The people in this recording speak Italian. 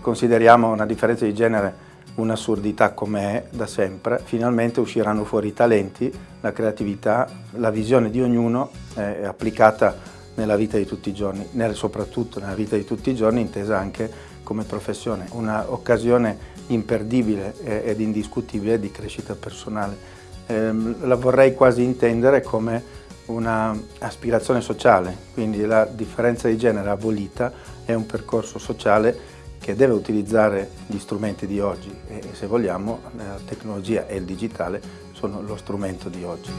consideriamo una differenza di genere un'assurdità come è da sempre, finalmente usciranno fuori i talenti, la creatività, la visione di ognuno è applicata nella vita di tutti i giorni, soprattutto nella vita di tutti i giorni intesa anche come professione, un'occasione imperdibile ed indiscutibile di crescita personale. Eh, la vorrei quasi intendere come un'aspirazione sociale, quindi la differenza di genere abolita è un percorso sociale che deve utilizzare gli strumenti di oggi e se vogliamo la tecnologia e il digitale sono lo strumento di oggi.